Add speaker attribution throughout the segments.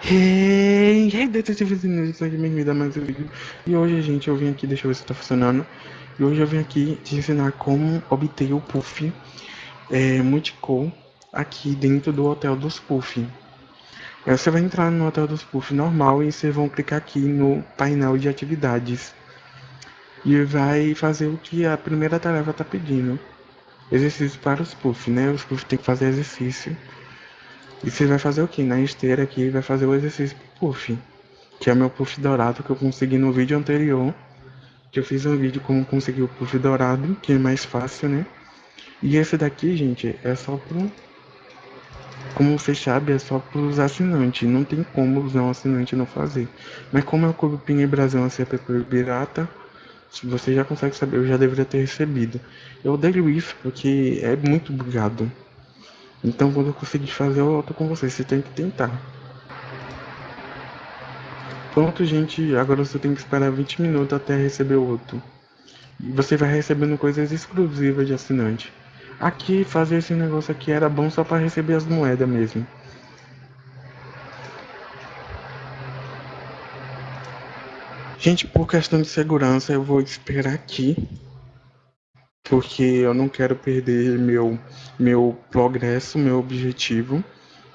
Speaker 1: Hey, hey, detetives inúteis, aqui me dá mais um vídeo. E hoje, gente, eu vim aqui, deixa eu ver se tá funcionando. E hoje eu vim aqui te ensinar como obter o Puff é, Multicol aqui dentro do Hotel dos Puff. Você vai entrar no Hotel dos Puff normal e vocês vão clicar aqui no painel de atividades. E vai fazer o que a primeira tarefa tá pedindo. Exercício para os Puff, né? Os Puff tem que fazer exercício. E você vai fazer o que? Na esteira aqui vai fazer o exercício puff. Que é meu puff dourado que eu consegui no vídeo anterior. Que eu fiz um vídeo como conseguir o puff dourado, que é mais fácil, né? E esse daqui, gente, é só pro... Como você sabe, é só pros assinantes. Não tem como usar um assinante não fazer. Mas como é o Clube Pinga Brasil, uma CP pirata, você já consegue saber, eu já deveria ter recebido. Eu odeio isso porque é muito bugado. Então quando eu conseguir fazer, eu volto com vocês. Você tem que tentar. Pronto, gente. Agora você tem que esperar 20 minutos até receber o outro. E você vai recebendo coisas exclusivas de assinante. Aqui, fazer esse negócio aqui era bom só para receber as moedas mesmo. Gente, por questão de segurança, eu vou esperar aqui porque eu não quero perder meu, meu progresso, meu objetivo.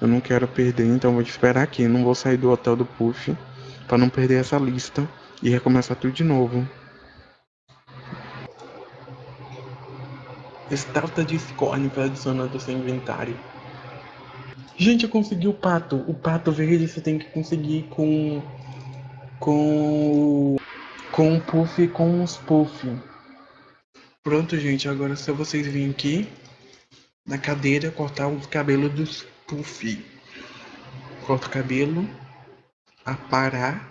Speaker 1: Eu não quero perder, então vou esperar aqui. Não vou sair do hotel do Puff para não perder essa lista e recomeçar tudo de novo. Estátua de para adicionar do seu inventário. Gente, eu consegui o pato. O pato verde você tem que conseguir com. Com. Com o puff e com os puff. Pronto, gente, agora se vocês virem aqui na cadeira cortar o cabelo dos puff. Corta o cabelo, aparar.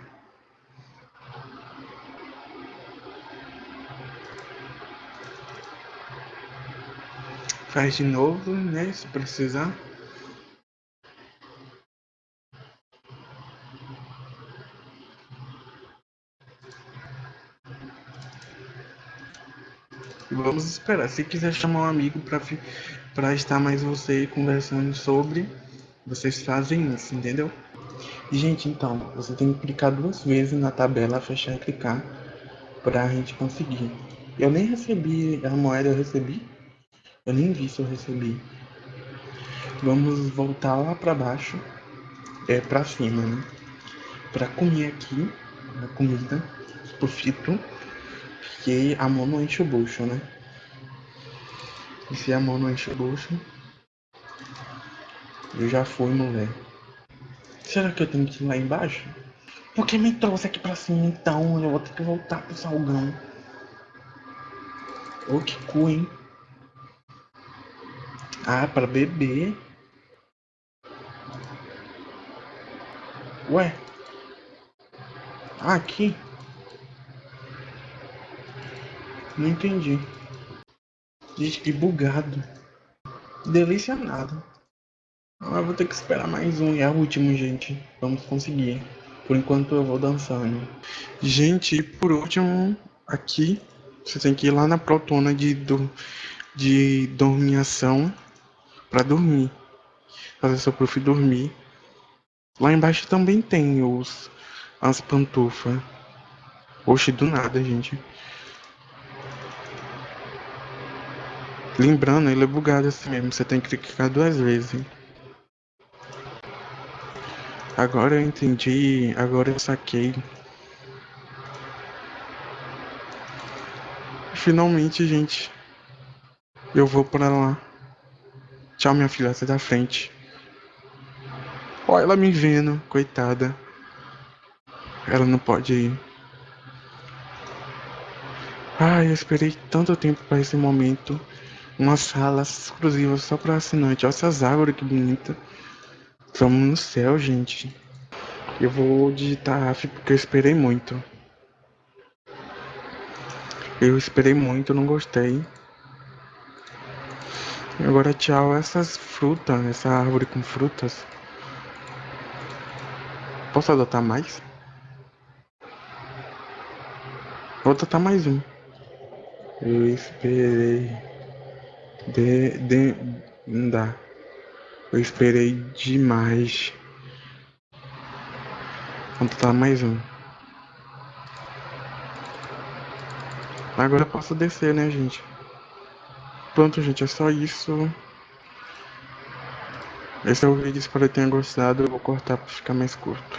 Speaker 1: Faz de novo, né, se precisar. Vamos esperar. Se quiser chamar um amigo para estar mais você conversando sobre, vocês fazem isso, entendeu? E, gente, então, você tem que clicar duas vezes na tabela, fechar e clicar para a gente conseguir. Eu nem recebi a moeda, eu recebi? Eu nem vi se eu recebi. Vamos voltar lá para baixo, é para cima, né? Para comer aqui, a comida, o fito que a mão não enche o bucho, né? E se a mão não enche o bucho, eu já fui, mulher. Será que eu tenho que ir lá embaixo? Por que me trouxe aqui pra cima então? Eu vou ter que voltar pro salgão. Ô, que cu, hein? Ah, pra beber. Ué? Aqui? Não entendi. Gente, que bugado. Delícia nada. Ah, vou ter que esperar mais um e é o último, gente. Vamos conseguir. Por enquanto eu vou dançando. Gente, por último, aqui, você tem que ir lá na protona de, do, de dormiação para dormir. Fazer seu prof dormir. Lá embaixo também tem os as pantufas. Oxe, do nada, gente. Lembrando, ele é bugado assim mesmo, você tem que clicar duas vezes. Agora eu entendi, agora eu saquei. Finalmente, gente, eu vou pra lá. Tchau, minha filha, sai da frente. Olha ela me vendo, coitada. Ela não pode ir. Ai, eu esperei tanto tempo para esse momento uma sala exclusiva só para assinante. Olha essas árvores que bonita. Estamos no céu, gente. Eu vou digitar AF porque eu esperei muito. Eu esperei muito, não gostei. Agora tchau essas frutas, essa árvore com frutas. Posso adotar mais? Vou adotar mais um. Eu esperei. De, de, não dá. Eu esperei demais. completar mais um. Agora eu posso descer, né, gente? Pronto, gente, é só isso. Esse é o vídeo, espero que tenha gostado. Eu vou cortar para ficar mais curto.